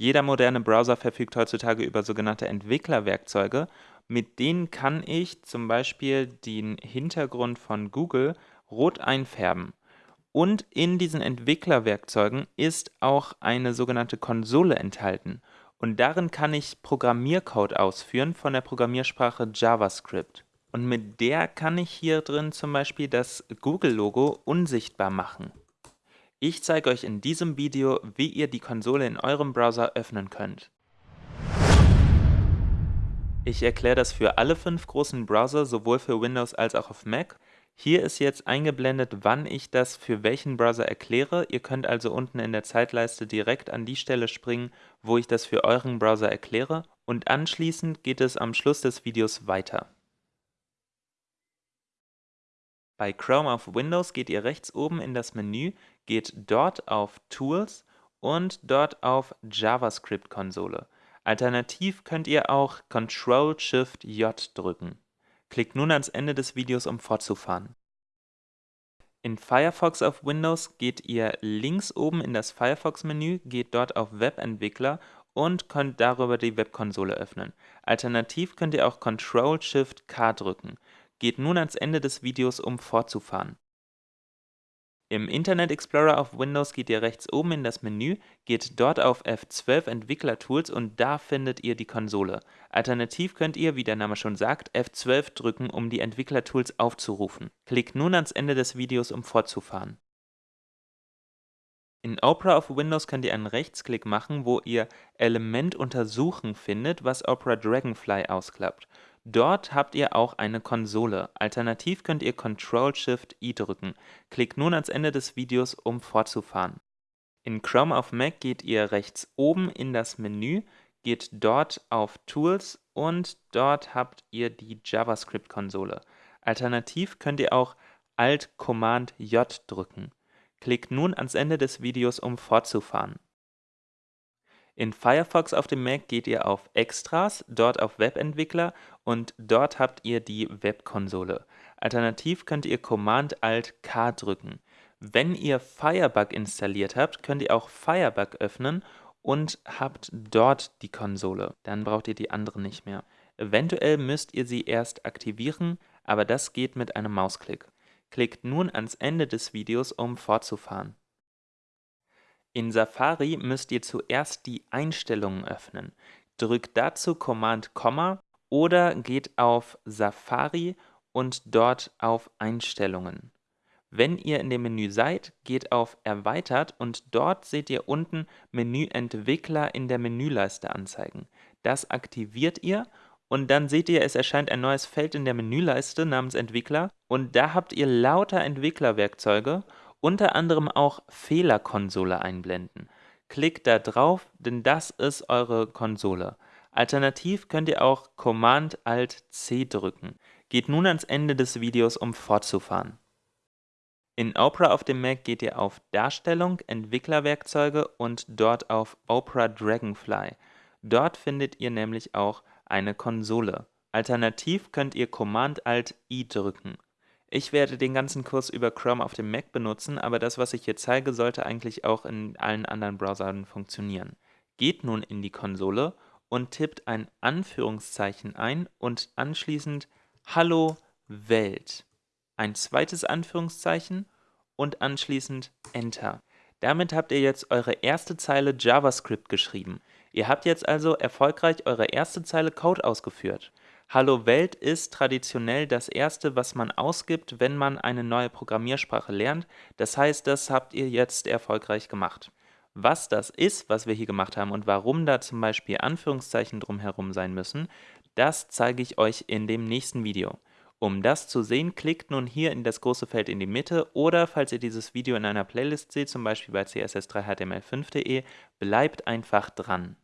Jeder moderne Browser verfügt heutzutage über sogenannte Entwicklerwerkzeuge. Mit denen kann ich zum Beispiel den Hintergrund von Google rot einfärben. Und in diesen Entwicklerwerkzeugen ist auch eine sogenannte Konsole enthalten. Und darin kann ich Programmiercode ausführen von der Programmiersprache JavaScript. Und mit der kann ich hier drin zum Beispiel das Google-Logo unsichtbar machen. Ich zeige euch in diesem Video, wie ihr die Konsole in eurem Browser öffnen könnt. Ich erkläre das für alle fünf großen Browser, sowohl für Windows als auch auf Mac. Hier ist jetzt eingeblendet, wann ich das für welchen Browser erkläre. Ihr könnt also unten in der Zeitleiste direkt an die Stelle springen, wo ich das für euren Browser erkläre. Und anschließend geht es am Schluss des Videos weiter. Bei Chrome auf Windows geht ihr rechts oben in das Menü, geht dort auf Tools und dort auf JavaScript-Konsole. Alternativ könnt ihr auch Ctrl-Shift-J drücken. Klickt nun ans Ende des Videos, um fortzufahren. In Firefox auf Windows geht ihr links oben in das Firefox-Menü, geht dort auf Webentwickler und könnt darüber die Webkonsole öffnen. Alternativ könnt ihr auch Ctrl-Shift-K drücken. Geht nun ans Ende des Videos, um fortzufahren. Im Internet Explorer auf Windows geht ihr rechts oben in das Menü, geht dort auf F12 Entwicklertools und da findet ihr die Konsole. Alternativ könnt ihr, wie der Name schon sagt, F12 drücken, um die Entwicklertools aufzurufen. Klickt nun ans Ende des Videos, um fortzufahren. In Opera auf Windows könnt ihr einen Rechtsklick machen, wo ihr Element untersuchen findet, was Opera Dragonfly ausklappt. Dort habt ihr auch eine Konsole. Alternativ könnt ihr Ctrl-Shift-I drücken. Klickt nun ans Ende des Videos, um fortzufahren. In Chrome auf Mac geht ihr rechts oben in das Menü, geht dort auf Tools und dort habt ihr die JavaScript-Konsole. Alternativ könnt ihr auch Alt-Command-J drücken. Klickt nun ans Ende des Videos, um fortzufahren. In Firefox auf dem Mac geht ihr auf Extras, dort auf Webentwickler und dort habt ihr die Webkonsole. Alternativ könnt ihr Command-Alt-K drücken. Wenn ihr Firebug installiert habt, könnt ihr auch Firebug öffnen und habt dort die Konsole. Dann braucht ihr die andere nicht mehr. Eventuell müsst ihr sie erst aktivieren, aber das geht mit einem Mausklick. Klickt nun ans Ende des Videos, um fortzufahren. In Safari müsst ihr zuerst die Einstellungen öffnen. Drückt dazu Command Komma oder geht auf Safari und dort auf Einstellungen. Wenn ihr in dem Menü seid, geht auf Erweitert und dort seht ihr unten Menü Entwickler in der Menüleiste anzeigen. Das aktiviert ihr und dann seht ihr, es erscheint ein neues Feld in der Menüleiste namens Entwickler und da habt ihr lauter Entwicklerwerkzeuge unter anderem auch Fehlerkonsole einblenden. Klickt da drauf, denn das ist eure Konsole. Alternativ könnt ihr auch Command-Alt-C drücken. Geht nun ans Ende des Videos, um fortzufahren. In Opera auf dem Mac geht ihr auf Darstellung, Entwicklerwerkzeuge und dort auf Opera Dragonfly. Dort findet ihr nämlich auch eine Konsole. Alternativ könnt ihr Command-Alt-I drücken. Ich werde den ganzen Kurs über Chrome auf dem Mac benutzen, aber das, was ich hier zeige, sollte eigentlich auch in allen anderen Browsern funktionieren. Geht nun in die Konsole und tippt ein Anführungszeichen ein und anschließend Hallo Welt. Ein zweites Anführungszeichen und anschließend Enter. Damit habt ihr jetzt eure erste Zeile JavaScript geschrieben. Ihr habt jetzt also erfolgreich eure erste Zeile Code ausgeführt. Hallo Welt ist traditionell das erste, was man ausgibt, wenn man eine neue Programmiersprache lernt. Das heißt, das habt ihr jetzt erfolgreich gemacht. Was das ist, was wir hier gemacht haben und warum da zum Beispiel Anführungszeichen drumherum sein müssen, das zeige ich euch in dem nächsten Video. Um das zu sehen, klickt nun hier in das große Feld in die Mitte oder falls ihr dieses Video in einer Playlist seht, zum Beispiel bei css3html5.de, bleibt einfach dran.